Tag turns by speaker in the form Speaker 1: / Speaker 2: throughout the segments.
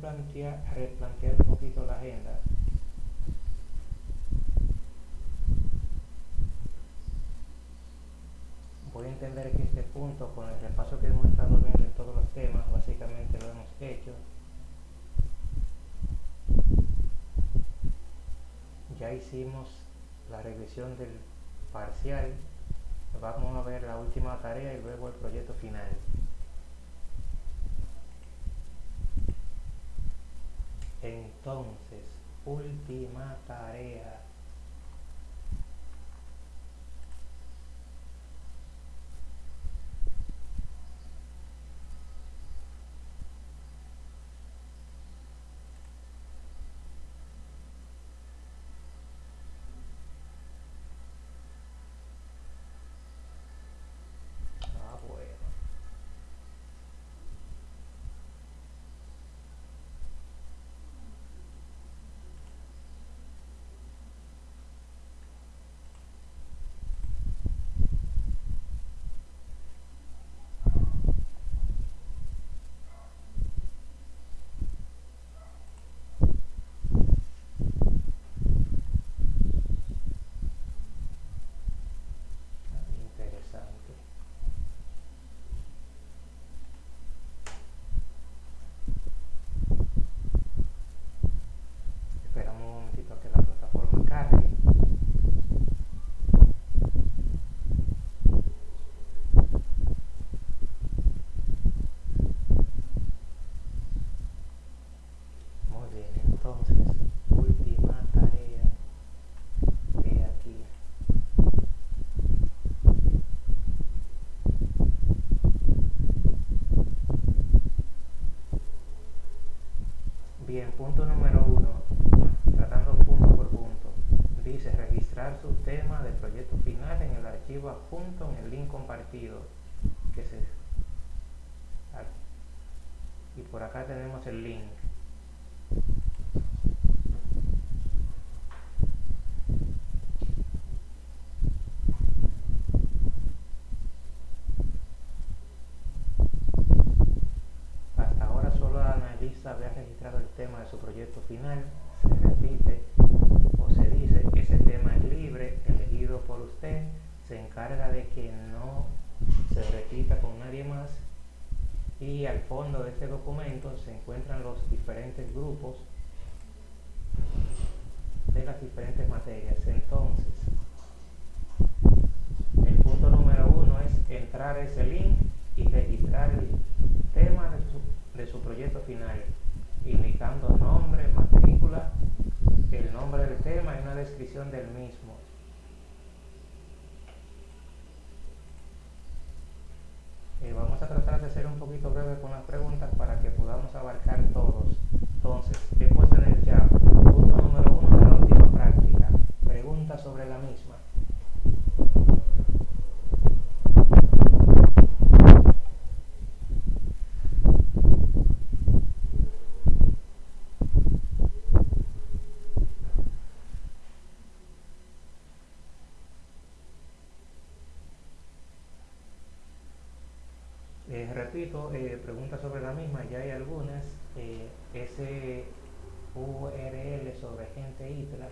Speaker 1: replantear, replantear un poquito la agenda. Voy a entender que este punto, con el repaso que hemos estado viendo en todos los temas, básicamente lo hemos hecho. Ya hicimos la revisión del parcial. Vamos a ver la última tarea y luego el proyecto final. Entonces, última tarea. Ah, bueno. Ah, Interesante. Esperamos un momentito a que la plataforma cargue. Muy bien, entonces, última tarea de aquí. Bien, punto número uno, tratando punto por punto. Dice registrar su tema de proyecto final en el archivo adjunto en el link compartido. Que se, aquí. y por acá tenemos el link. Hasta ahora solo la analista había registrado el tema de su proyecto final. Se repite o se dice ese tema es libre, elegido por usted. Se encarga de que no se repita con nadie más. Y al fondo de este documento se encuentran los diferentes grupos de las diferentes materias. Entonces, el punto número uno es entrar a ese link y registrar el tema de su, de su proyecto final, indicando nombre, matrícula, el nombre del tema y una descripción del mismo. Eh, vamos a tratar de ser un poquito breve con las preguntas para que podamos abarcar todos. Entonces, he puesto en el chat punto número uno de la última práctica. Pregunta sobre la misma. Eh, preguntas sobre la misma, ya hay algunas. Eh, ese URL sobre gente ITLA.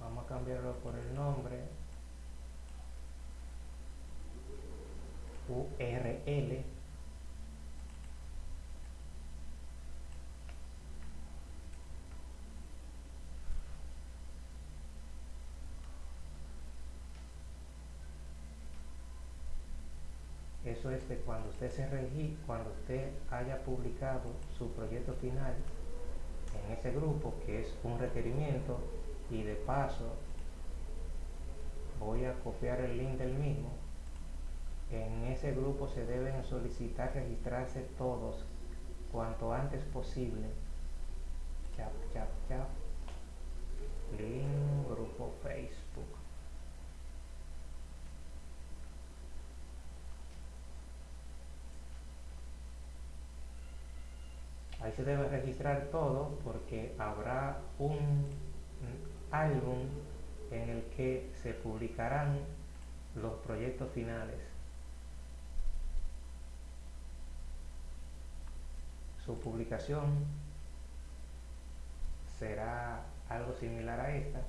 Speaker 1: Vamos a cambiarlo por el nombre. URL. Eso es de cuando usted se regi cuando usted haya publicado su proyecto final en ese grupo, que es un requerimiento, y de paso voy a copiar el link del mismo. En ese grupo se deben solicitar registrarse todos cuanto antes posible. Chap, chap, chap. Link grupo Facebook. Ahí se debe registrar todo porque habrá un álbum en el que se publicarán los proyectos finales. Su publicación será algo similar a esta,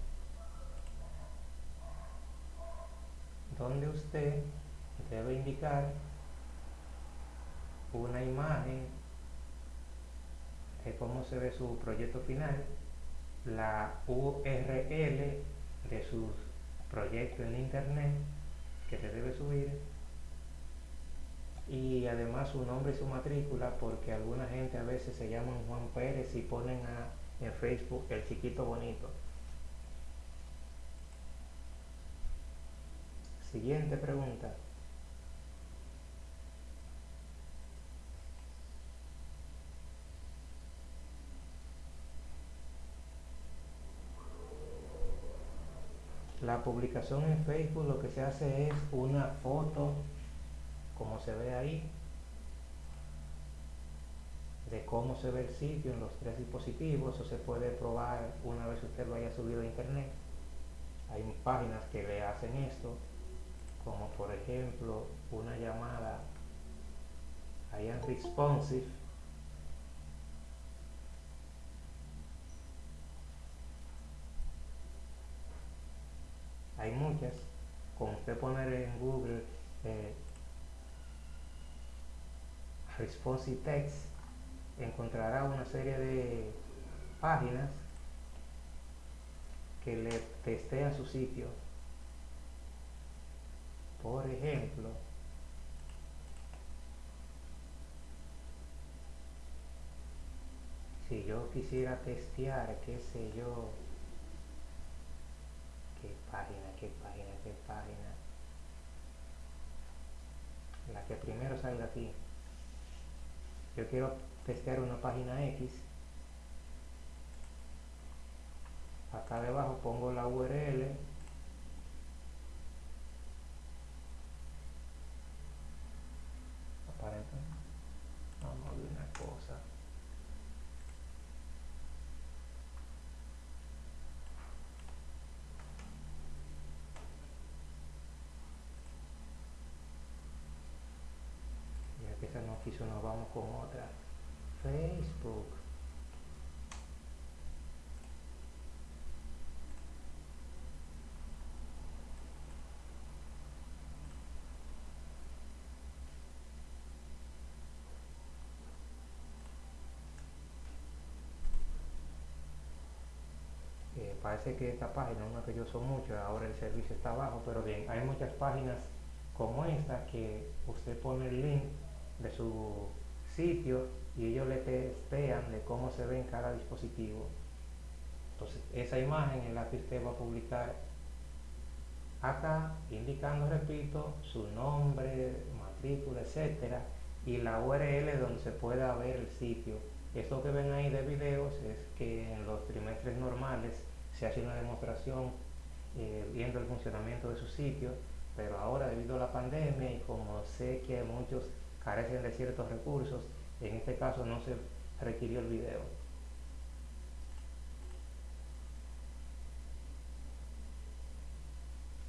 Speaker 1: donde usted debe indicar una imagen cómo se ve su proyecto final, la URL de su proyecto en internet que se debe subir y además su nombre y su matrícula porque alguna gente a veces se llaman Juan Pérez y ponen en Facebook el chiquito bonito. Siguiente pregunta. La publicación en Facebook lo que se hace es una foto, como se ve ahí, de cómo se ve el sitio en los tres dispositivos. Eso se puede probar una vez usted lo haya subido a internet. Hay páginas que le hacen esto, como por ejemplo una llamada en Responsive hay muchas. Con usted poner en Google eh, Responsive Text, encontrará una serie de páginas que le testean su sitio. Por ejemplo, si yo quisiera testear, qué sé yo, página, qué página, qué página. La que primero salga aquí. Yo quiero testear una página X. Acá debajo pongo la URL. Vamos a ver una cosa. esa no quiso, nos vamos con otra. Facebook. Eh, parece que esta página, una que yo uso mucho, ahora el servicio está abajo, pero bien, hay muchas páginas como esta que usted pone el link de su sitio y ellos le testean de cómo se ve en cada dispositivo. Entonces, esa imagen es la que usted va a publicar acá, indicando, repito, su nombre, matrícula, etcétera, y la URL donde se pueda ver el sitio. Esto que ven ahí de videos es que en los trimestres normales se hace una demostración eh, viendo el funcionamiento de su sitio, pero ahora debido a la pandemia y como sé que muchos carecen de ciertos recursos, en este caso no se requirió el video.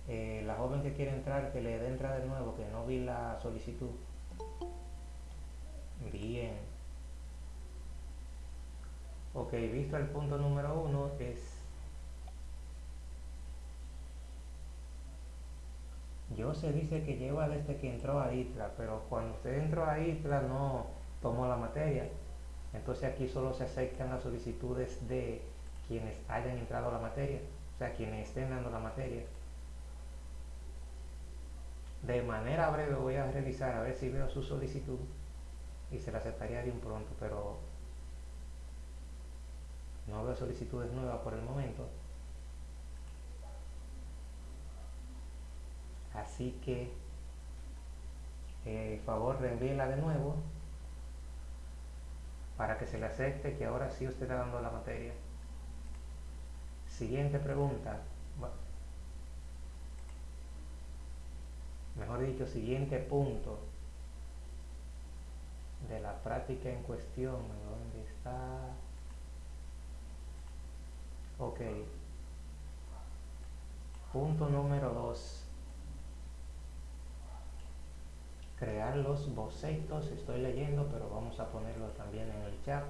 Speaker 1: Eh, la joven que quiere entrar, que le dé entrada de nuevo, que no vi la solicitud. Bien. Ok, visto el punto número uno, es Yo se dice que lleva desde que entró a ITLA, pero cuando usted entró a ITLA no tomó la materia. Entonces aquí solo se aceptan las solicitudes de quienes hayan entrado a la materia, o sea, quienes estén dando la materia. De manera breve voy a revisar a ver si veo su solicitud y se la aceptaría de un pronto, pero no veo solicitudes nuevas por el momento. Así que, eh, favor, reenvíela de nuevo para que se le acepte que ahora sí usted está dando la materia. Siguiente pregunta. Mejor dicho, siguiente punto de la práctica en cuestión. ¿Dónde está? Ok. Punto número 2 crear los bocetos. Estoy leyendo, pero vamos a ponerlo también en el chat.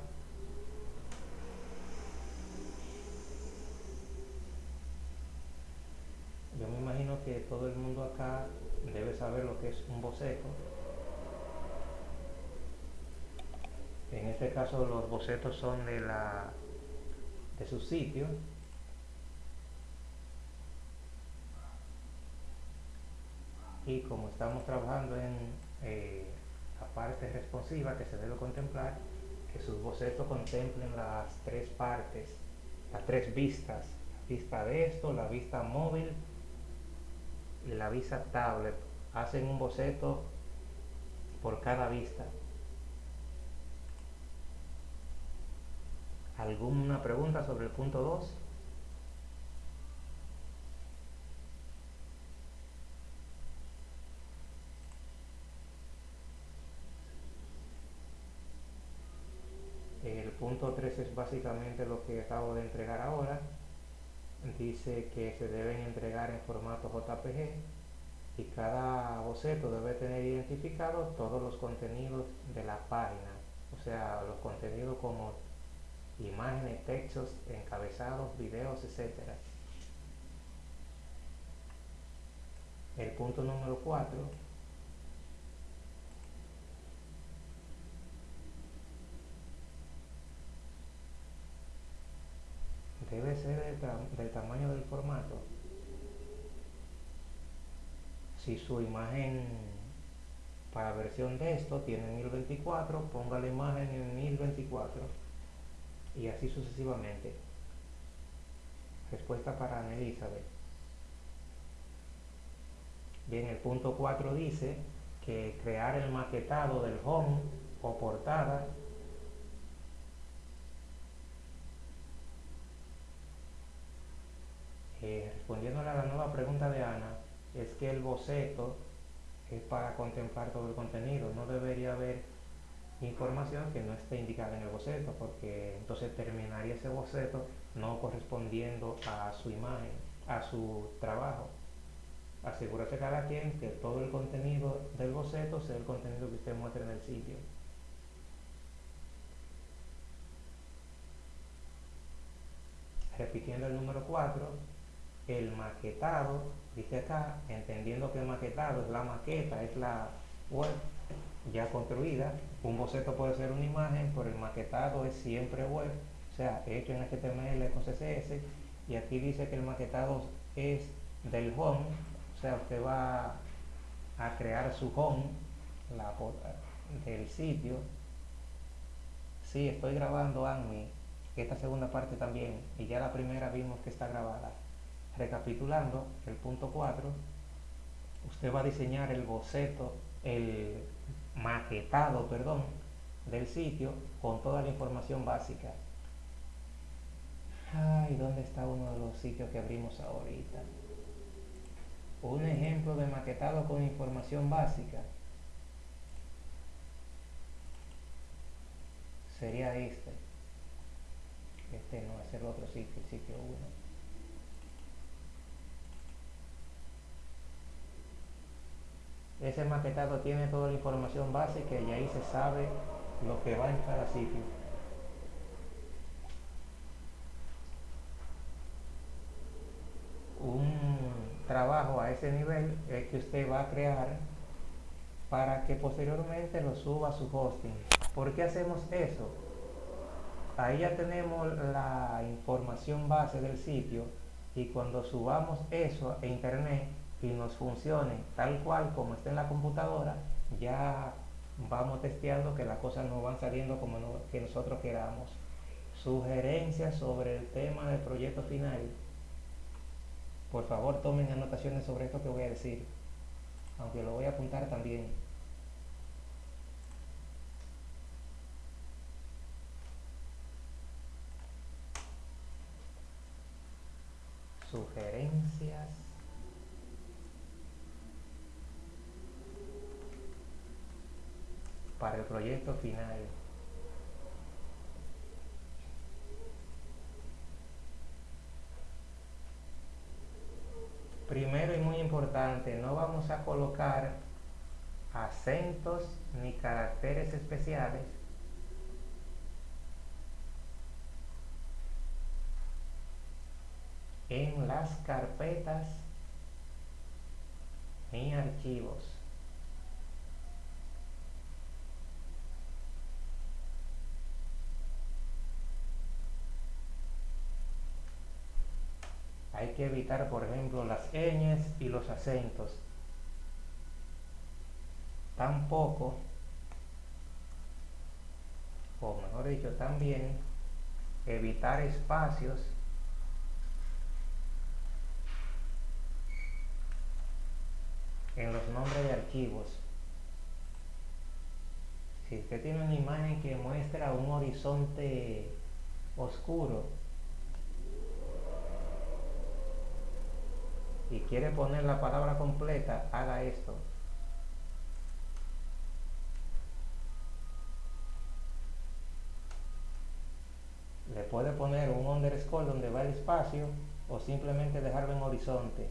Speaker 1: Yo me imagino que todo el mundo acá debe saber lo que es un boceto. En este caso los bocetos son de la de su sitio. Y como estamos trabajando en eh, la parte responsiva que se debe contemplar, que sus bocetos contemplen las tres partes, las tres vistas, la vista de esto, la vista móvil y la vista tablet. Hacen un boceto por cada vista. ¿Alguna pregunta sobre el punto 2? El punto 3 es básicamente lo que acabo de entregar ahora. Dice que se deben entregar en formato JPG y cada boceto debe tener identificado todos los contenidos de la página, o sea, los contenidos como imágenes, textos, encabezados, videos, etc. El punto número 4 debe ser del, tamaño del formato. Si su imagen para versión de esto tiene 1024, ponga la imagen en 1024 y así sucesivamente. Respuesta para Ana Elizabeth. Bien, el punto 4 dice que crear el maquetado del home o portada eh, respondiendo a la nueva pregunta de Ana, es que el boceto es para contemplar todo el contenido, no debería haber información que no esté indicada en el boceto, porque entonces terminaría ese boceto no correspondiendo a su imagen, a su trabajo. Asegúrese cada quien que todo el contenido del boceto sea el contenido que usted muestre en el sitio. Repitiendo el número 4, el maquetado, dice acá, entendiendo que el maquetado es la maqueta, es la web ya construida. Un boceto puede ser una imagen, pero el maquetado es siempre web, o sea, hecho en HTML con CSS. Y aquí dice que el maquetado es del home, o sea, usted va a crear su home la, del sitio. Sí, estoy grabando ANMI, esta segunda parte también, y ya la primera vimos que está grabada. Recapitulando, el punto 4, usted va a diseñar el boceto, el maquetado, perdón, del sitio con toda la información básica. Ay, ¿dónde está uno de los sitios que abrimos ahorita? Un ejemplo de maquetado con información básica sería este. Este no es el otro sitio, el sitio 1. Ese maquetado tiene toda la información básica y ahí se sabe lo que va en cada sitio. Un trabajo a ese nivel es que usted va a crear para que posteriormente lo suba a su hosting. ¿Por qué hacemos eso? Ahí ya tenemos la información base del sitio y cuando subamos eso a internet y nos funcione tal cual como está en la computadora, ya vamos testeando que las cosas no van saliendo como que nosotros queramos. Sugerencias sobre el tema del proyecto final. Por favor tomen anotaciones sobre esto que voy a decir, aunque lo voy a apuntar también. Sugerencias para el proyecto final. Primero y muy importante, no vamos a colocar acentos ni caracteres especiales en las carpetas ni archivos. Hay evitar, por ejemplo, las ñes y los acentos. Tampoco, o mejor dicho, también evitar espacios en los nombres de archivos. Si usted tiene una imagen que muestra un horizonte oscuro y quiere poner la palabra completa, haga esto. Le puede poner un underscore donde va el espacio o simplemente dejarlo en horizonte.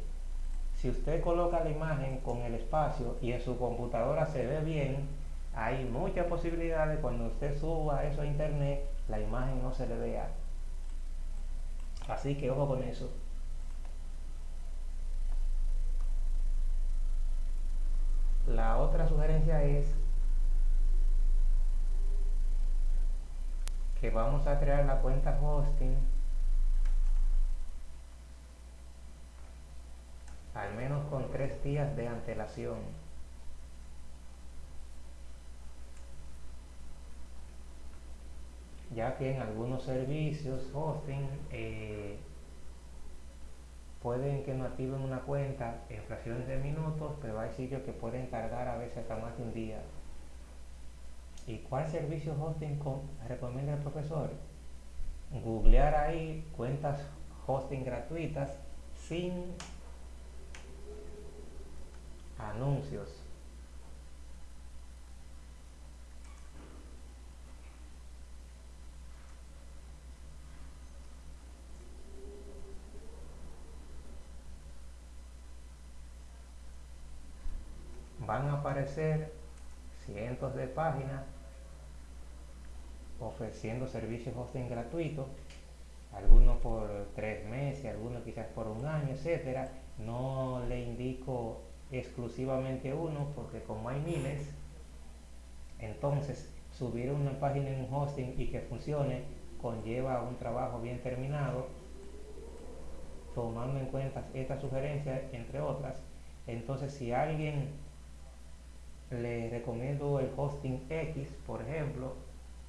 Speaker 1: Si usted coloca la imagen con el espacio y en su computadora se ve bien, hay mucha posibilidad de cuando usted suba eso a internet, la imagen no se le vea. Así que ojo con eso. La otra sugerencia es que vamos a crear la cuenta hosting al menos con tres días de antelación. Ya que en algunos servicios hosting eh, pueden que no activen una cuenta en fracciones de minutos, pero hay sitios que pueden tardar a veces hasta más de un día. ¿Y cuál servicio hosting recomienda el profesor? Googlear ahí cuentas hosting gratuitas sin anuncios. Van a aparecer cientos de páginas ofreciendo servicios hosting gratuitos, algunos por tres meses, algunos quizás por un año, etcétera. No le indico exclusivamente uno porque como hay miles, entonces subir una página en un hosting y que funcione conlleva un trabajo bien terminado, tomando en cuenta esta sugerencia, entre otras. Entonces, si alguien le recomiendo el hosting X, por ejemplo,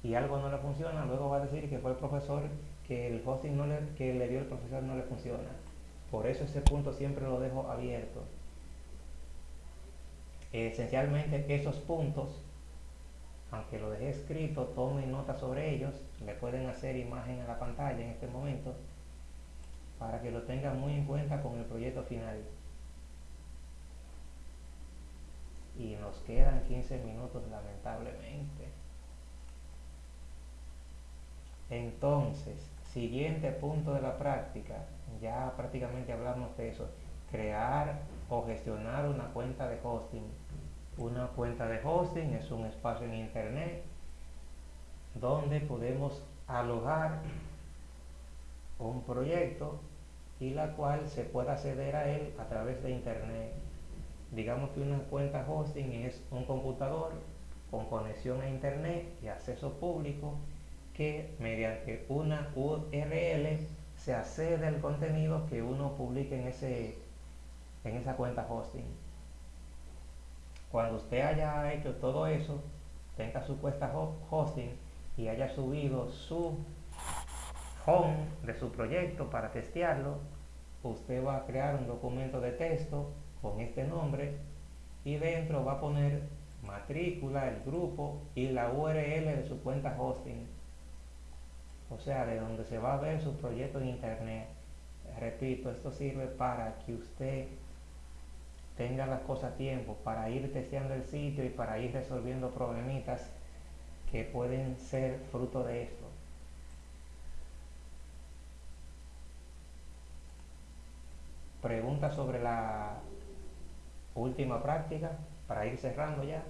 Speaker 1: y algo no le funciona, luego va a decir que fue el profesor que el hosting no le, que le dio el profesor no le funciona. Por eso ese punto siempre lo dejo abierto. Esencialmente esos puntos, aunque lo dejé escrito, tomen nota sobre ellos, le pueden hacer imagen a la pantalla en este momento, para que lo tengan muy en cuenta con el proyecto final. Y nos quedan 15 minutos lamentablemente. Entonces, siguiente punto de la práctica, ya prácticamente hablamos de eso, crear o gestionar una cuenta de hosting. Una cuenta de hosting es un espacio en internet donde podemos alojar un proyecto y la cual se pueda acceder a él a través de internet digamos que una cuenta hosting es un computador con conexión a internet y acceso público que mediante una URL se accede al contenido que uno publique en, ese, en esa cuenta hosting. Cuando usted haya hecho todo eso, tenga su cuenta hosting y haya subido su home de su proyecto para testearlo, usted va a crear un documento de texto con este nombre y dentro va a poner matrícula, el grupo y la URL de su cuenta hosting. O sea, de donde se va a ver su proyecto en internet. Repito, esto sirve para que usted tenga las cosas a tiempo, para ir testeando el sitio y para ir resolviendo problemitas que pueden ser fruto de esto. Pregunta sobre la Última práctica para ir cerrando ya.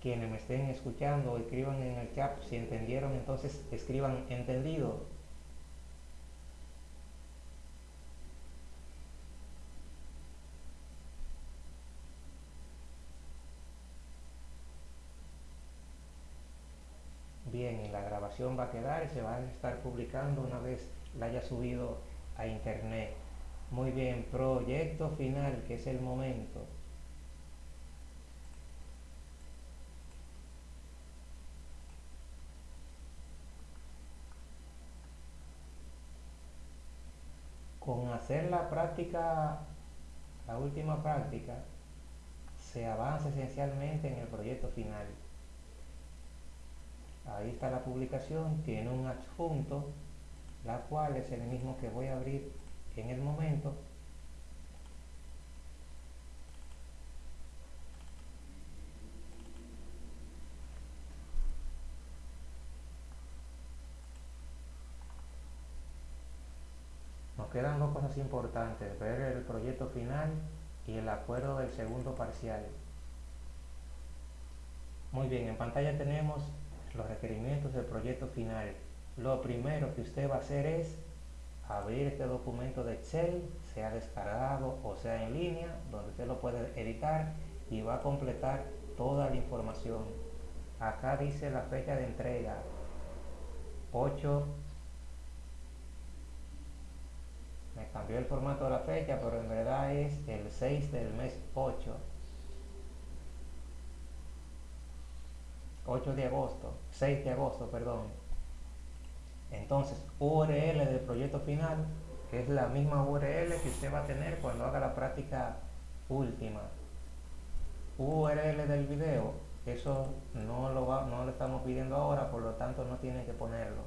Speaker 1: Quienes me estén escuchando, escriban en el chat si entendieron, entonces escriban entendido. Bien, va a quedar y se va a estar publicando una vez la haya subido a internet. Muy bien, proyecto final, que es el momento. Con hacer la práctica, la última práctica, se avanza esencialmente en el proyecto final ahí está la publicación, tiene un adjunto, la cual es el mismo que voy a abrir en el momento. Nos quedan dos cosas importantes, ver el proyecto final y el acuerdo del segundo parcial. Muy bien, en pantalla tenemos los requerimientos del proyecto final. Lo primero que usted va a hacer es abrir este documento de Excel, sea descargado o sea en línea, donde usted lo puede editar y va a completar toda la información. Acá dice la fecha de entrega, 8, me cambió el formato de la fecha, pero en verdad es el 6 del mes 8. 8 de agosto, 6 de agosto, perdón. Entonces, URL del proyecto final es la misma URL que usted va a tener cuando haga la práctica última. URL del video, eso no lo, va, no lo estamos pidiendo ahora, por lo tanto no tiene que ponerlo.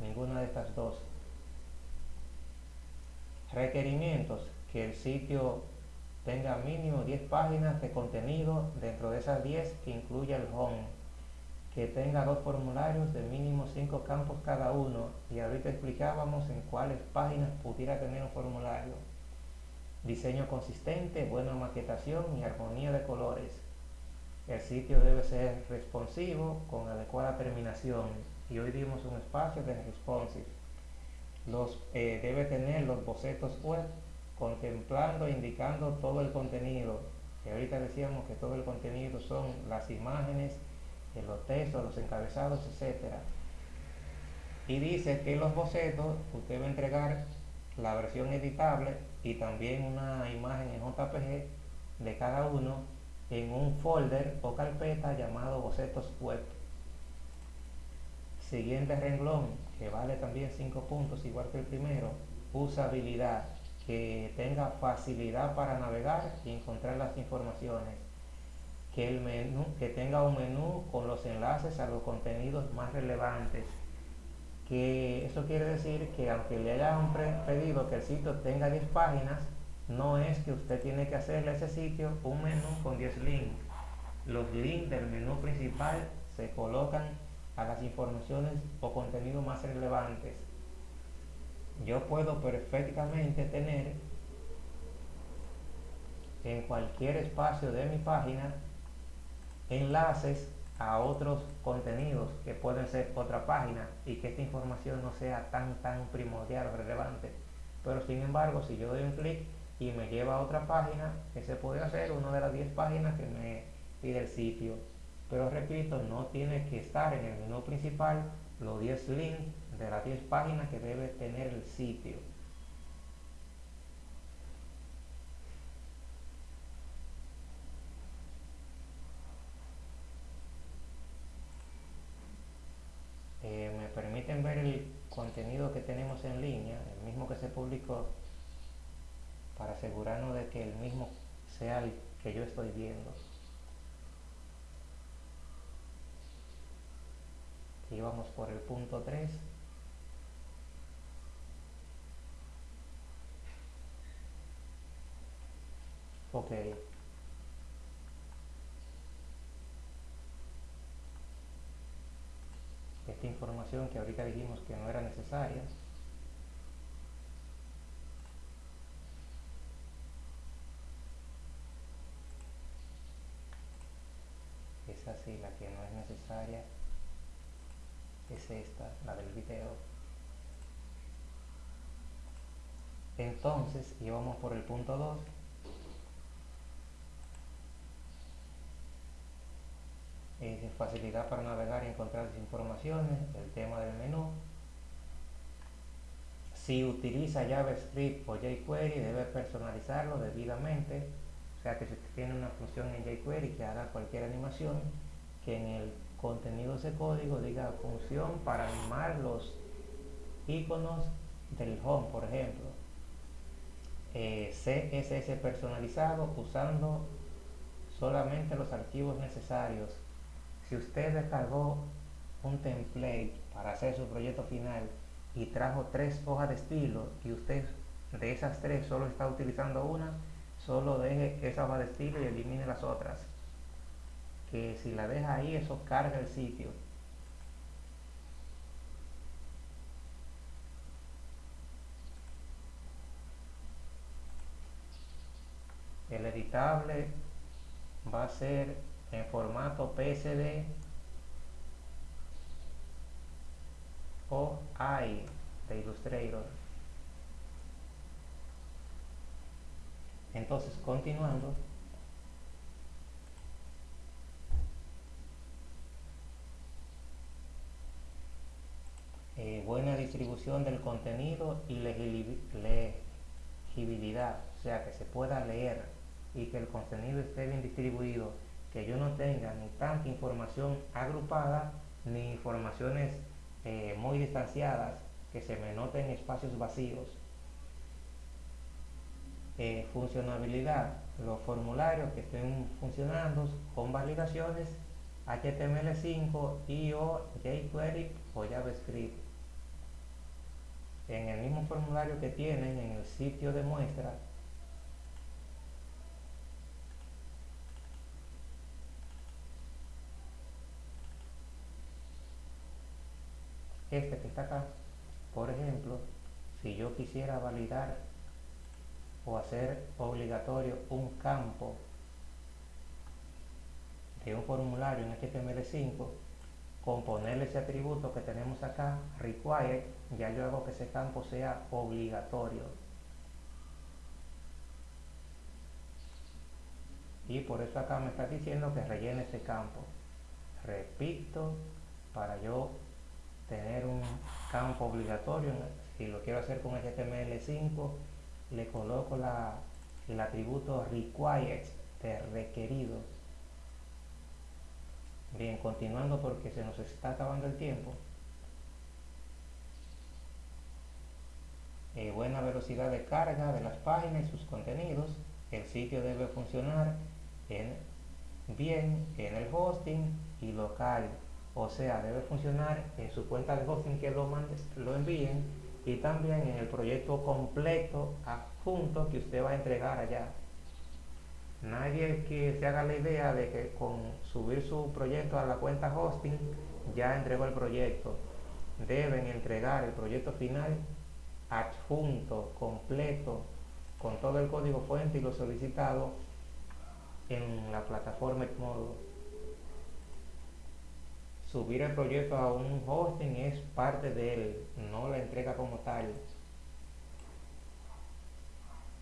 Speaker 1: Ninguna de estas dos. Requerimientos, que el sitio tenga mínimo 10 páginas de contenido dentro de esas 10 que incluya el home, que tenga dos formularios de mínimo 5 campos cada uno y ahorita explicábamos en cuáles páginas pudiera tener un formulario. Diseño consistente, buena maquetación y armonía de colores. El sitio debe ser responsivo con adecuada terminación y hoy dimos un espacio de responsive. Los, eh, debe tener los bocetos web contemplando, indicando todo el contenido. Que ahorita decíamos que todo el contenido son las imágenes, los textos, los encabezados, etc. Y dice que los bocetos usted va a entregar la versión editable y también una imagen en JPG de cada uno en un folder o carpeta llamado bocetos web. Siguiente renglón, que vale también 5 puntos, igual que el primero, usabilidad que tenga facilidad para navegar y encontrar las informaciones, que, el menú, que tenga un menú con los enlaces a los contenidos más relevantes, que eso quiere decir que aunque le hayan pedido que el sitio tenga 10 páginas, no es que usted tiene que hacerle a ese sitio un menú con 10 links. Los links del menú principal se colocan a las informaciones o contenidos más relevantes yo puedo perfectamente tener en cualquier espacio de mi página enlaces a otros contenidos que pueden ser otra página y que esta información no sea tan tan primordial o relevante. Pero sin embargo si yo doy un clic y me lleva a otra página ese puede ser una de las 10 páginas que me pide el sitio. Pero repito no tiene que estar en el menú principal los 10 links de las 10 páginas que debe tener el sitio. Eh, me permiten ver el contenido que tenemos en línea, el mismo que se publicó, para asegurarnos de que el mismo sea el que yo estoy viendo. Aquí vamos por el punto 3. Ok. Esta información que ahorita dijimos que no era necesaria. Es así, la que no es necesaria es esta, la del video. Entonces, íbamos por el punto 2 Es facilidad para navegar y encontrar las informaciones, el tema del menú. Si utiliza JavaScript o jQuery, debe personalizarlo debidamente. O sea que si tiene una función en jQuery que haga cualquier animación, que en el contenido de ese código diga función para animar los iconos del home, por ejemplo. Eh, CSS personalizado usando solamente los archivos necesarios. Si usted descargó un template para hacer su proyecto final y trajo tres hojas de estilo y usted de esas tres solo está utilizando una, solo deje esa hoja de estilo y elimine las otras que si la deja ahí, eso carga el sitio. El editable va a ser en formato PSD o AI de Illustrator. Entonces, continuando, Eh, buena distribución del contenido y legibilidad, o sea, que se pueda leer y que el contenido esté bien distribuido, que yo no tenga ni tanta información agrupada ni informaciones eh, muy distanciadas que se me noten espacios vacíos. Eh, funcionabilidad, los formularios que estén funcionando con validaciones HTML5 y o jQuery o JavaScript en el mismo formulario que tienen en el sitio de muestra este que está acá por ejemplo si yo quisiera validar o hacer obligatorio un campo de un formulario en HTML5 con ponerle ese atributo que tenemos acá, required, ya yo hago que ese campo sea obligatorio. Y por eso acá me está diciendo que rellene ese campo. Repito, para yo tener un campo obligatorio, si lo quiero hacer con HTML5, le coloco la, el atributo required de requerido Bien, continuando porque se nos está acabando el tiempo. Eh, buena velocidad de carga de las páginas y sus contenidos. El sitio debe funcionar en, bien en el hosting y local. O sea, debe funcionar en su cuenta de hosting que lo, mande, lo envíen y también en el proyecto completo adjunto que usted va a entregar allá. Nadie que se haga la idea de que con subir su proyecto a la cuenta hosting ya entregó el proyecto. Deben entregar el proyecto final adjunto, completo, con todo el código fuente y lo solicitado en la plataforma Edmodo. Subir el proyecto a un hosting es parte de él, no la entrega como tal.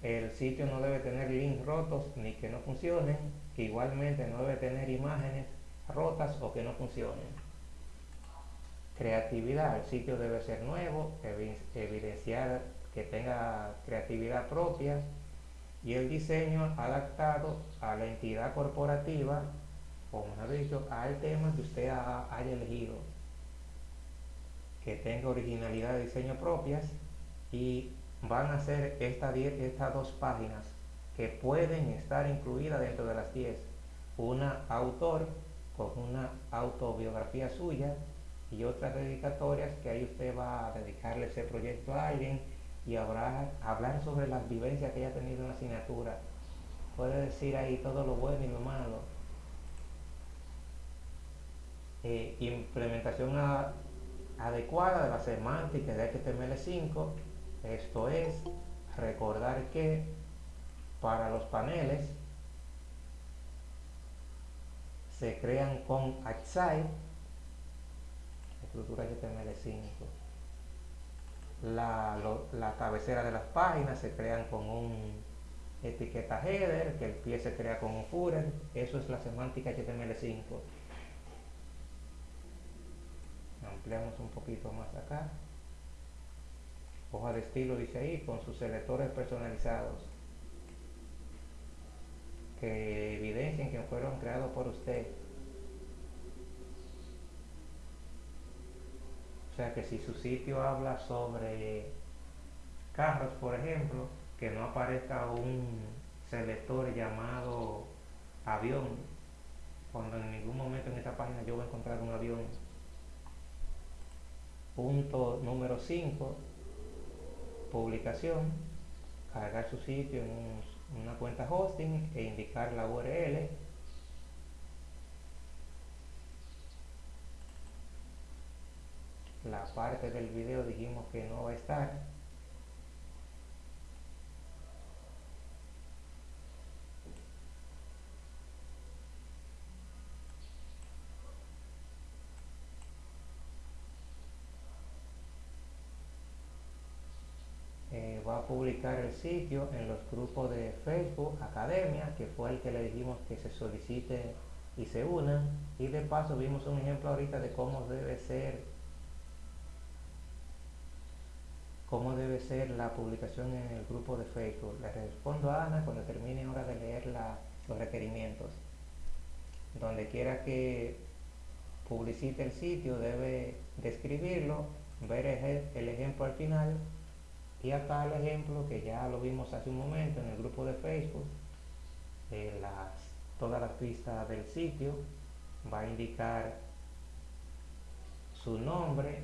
Speaker 1: El sitio no debe tener links rotos ni que no funcionen. Igualmente no debe tener imágenes rotas o que no funcionen. Creatividad. El sitio debe ser nuevo, evidenciar que tenga creatividad propia y el diseño adaptado a la entidad corporativa, como ha dicho, al tema que usted haya elegido. Que tenga originalidad de diseño propias y van a ser estas estas dos páginas que pueden estar incluidas dentro de las 10. Una autor con una autobiografía suya y otras dedicatorias que ahí usted va a dedicarle ese proyecto a alguien y habrá, hablar sobre las vivencias que haya tenido en la asignatura. Puede decir ahí todo lo bueno y lo malo. Eh, implementación adecuada de la semántica de HTML5 esto es recordar que para los paneles se crean con Outside, estructura HTML5. La, la cabecera de las páginas se crean con un etiqueta header, que el pie se crea con un footer, eso es la semántica HTML5. Ampliamos un poquito más acá. Hoja de estilo dice ahí, con sus selectores personalizados que evidencien que fueron creados por usted. O sea que si su sitio habla sobre carros, por ejemplo, que no aparezca un selector llamado avión, cuando en ningún momento en esa página yo voy a encontrar un avión. Punto número 5, publicación, cargar su sitio en una cuenta hosting e indicar la URL la parte del video dijimos que no va a estar va a publicar el sitio en los grupos de Facebook Academia, que fue el que le dijimos que se solicite y se unan. Y de paso vimos un ejemplo ahorita de cómo debe ser cómo debe ser la publicación en el grupo de Facebook. Le respondo a Ana cuando termine ahora de leer los requerimientos. Donde quiera que publicite el sitio debe describirlo, ver el ejemplo al final y acá el ejemplo que ya lo vimos hace un momento en el grupo de Facebook, todas las pistas del sitio, va a indicar su nombre,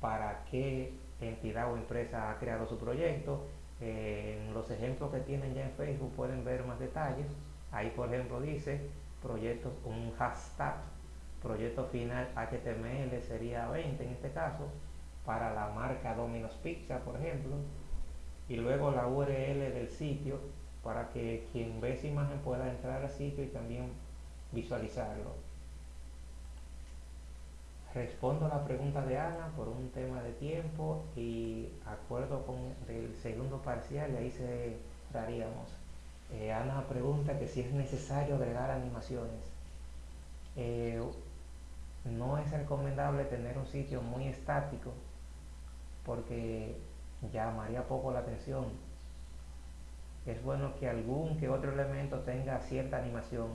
Speaker 1: para qué entidad o empresa ha creado su proyecto. en los ejemplos que tienen ya en Facebook pueden ver más detalles. Ahí por ejemplo dice proyecto, un hashtag, proyecto final HTML sería 20 en este caso, para la marca Domino's Pizza, por ejemplo, y luego la URL del sitio para que quien ve esa imagen pueda entrar al sitio y también visualizarlo. Respondo a la pregunta de Ana por un tema de tiempo y acuerdo con el segundo parcial y ahí se daríamos. Eh, Ana pregunta que si es necesario agregar animaciones. Eh, no es recomendable tener un sitio muy estático porque llamaría poco la atención. Es bueno que algún que otro elemento tenga cierta animación.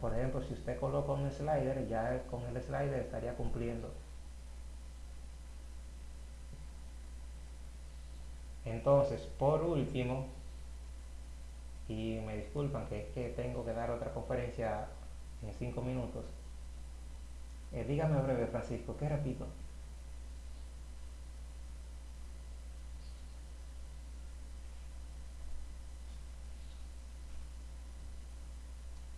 Speaker 1: Por ejemplo, si usted coloca un slider, ya con el slider estaría cumpliendo. Entonces, por último, y me disculpan que es que tengo que dar otra conferencia en 5 minutos, eh, dígame breve, Francisco, ¿qué repito?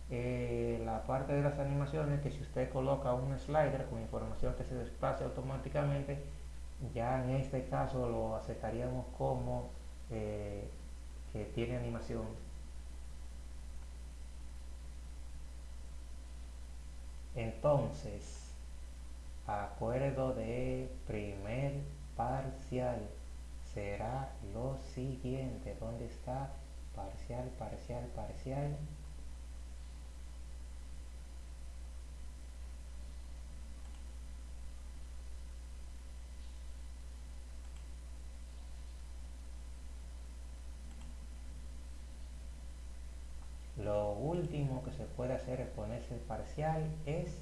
Speaker 1: Eh, la parte de las animaciones que si usted coloca un slider con información que se desplace automáticamente ya en este caso lo aceptaríamos como eh, que tiene animación entonces acuerdo de primer parcial será lo siguiente ¿dónde está? parcial, parcial, parcial lo último que se puede hacer es ponerse parcial es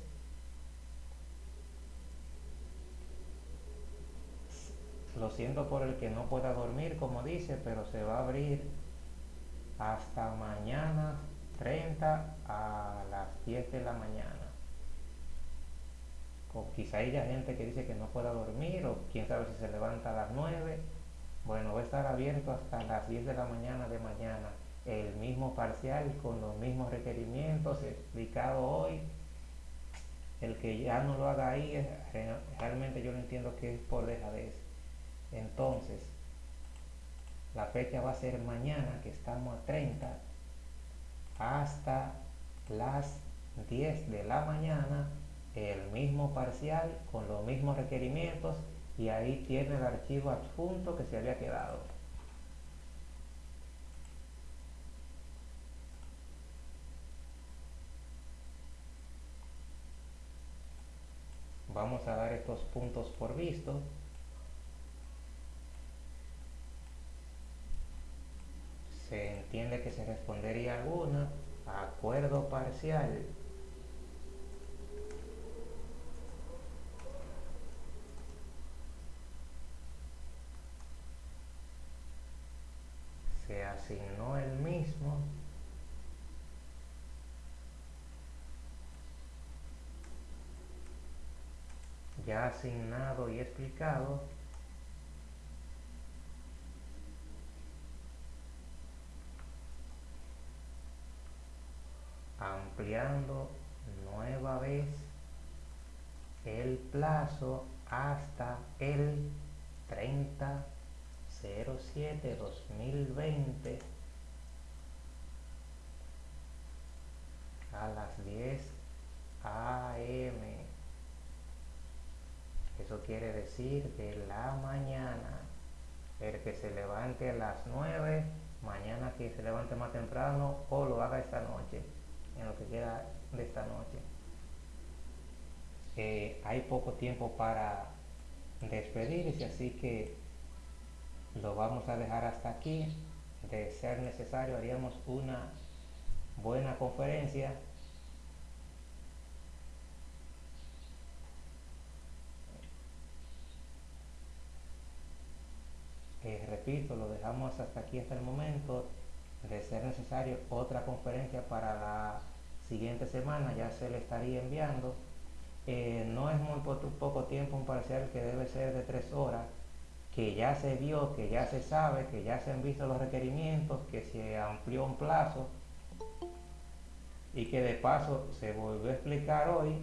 Speaker 1: Lo siento por el que no pueda dormir, como dice, pero se va a abrir hasta mañana 30 a las 10 de la mañana. Quizá haya gente que dice que no pueda dormir o quién sabe si se levanta a las 9. Bueno, va a estar abierto hasta las 10 de la mañana de mañana. El mismo parcial con los mismos requerimientos explicado hoy. El que ya no lo haga ahí, realmente yo no entiendo que es por dejadez. Entonces, la fecha va a ser mañana, que estamos a 30, hasta las 10 de la mañana, el mismo parcial con los mismos requerimientos y ahí tiene el archivo adjunto que se había quedado. Vamos a dar estos puntos por visto. Se entiende que se respondería alguna. Acuerdo parcial. Se asignó el mismo. ya asignado y explicado ampliando nueva vez el plazo hasta el 30 07 2020 a las 10 am eso quiere decir de la mañana. El que se levante a las 9, mañana que se levante más temprano o lo haga esta noche, en lo que queda de esta noche. Eh, hay poco tiempo para despedirse, así que lo vamos a dejar hasta aquí. De ser necesario, haríamos una buena conferencia repito, lo dejamos hasta aquí hasta el momento. De ser necesario otra conferencia para la siguiente semana, ya se le estaría enviando. Eh, no es muy poco tiempo un parcial que debe ser de tres horas, que ya se vio, que ya se sabe, que ya se han visto los requerimientos, que se amplió un plazo y que de paso se volvió a explicar hoy,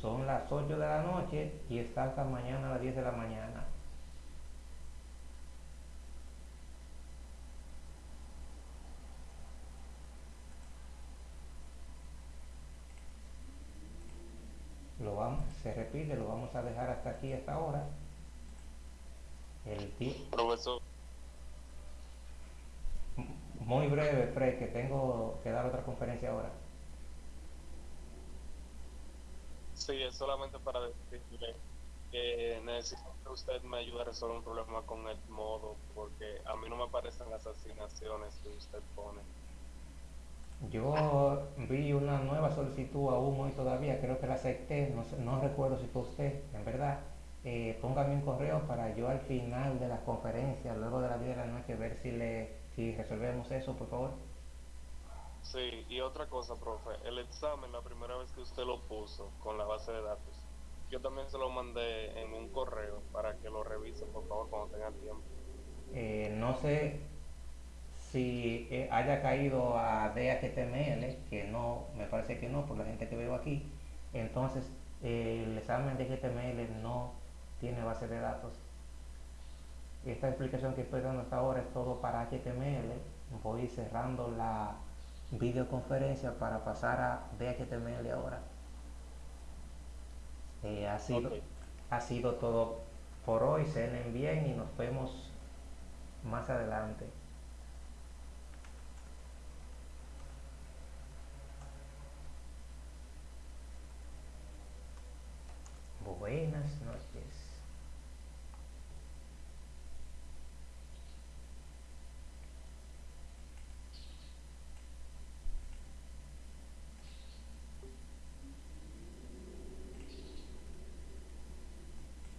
Speaker 1: son las 8 de la noche y está hasta mañana a las 10 de la mañana. Se repite, lo vamos a dejar hasta aquí, hasta ahora. El
Speaker 2: Profesor.
Speaker 1: Muy breve, Fred, que tengo que dar otra conferencia ahora.
Speaker 2: Sí, es solamente para decirle que necesito que usted me ayude a resolver un problema con el modo, porque a mí no me aparecen las asignaciones que usted pone.
Speaker 1: Yo vi una nueva solicitud aún hoy todavía, creo que la acepté, no, no recuerdo si fue usted, en verdad. Eh, póngame un correo para yo al final de la conferencia, luego de la 10 de la noche, ver si, le, si resolvemos eso, por favor.
Speaker 2: Sí, y otra cosa, profe, el examen, la primera vez que usted lo puso con la base de datos, yo también se lo mandé en un correo para que lo revise, por favor, cuando tenga tiempo.
Speaker 1: Eh, no sé si eh, haya caído a DHTML, que no, me parece que no, por la gente que veo aquí, entonces el examen de HTML no tiene base de datos. Esta explicación que estoy dando hasta ahora es todo para HTML. Voy cerrando la videoconferencia para pasar a DHTML ahora. Eh, ha, sido, ha sido todo por hoy. Cenen bien y nos vemos más adelante. buenas.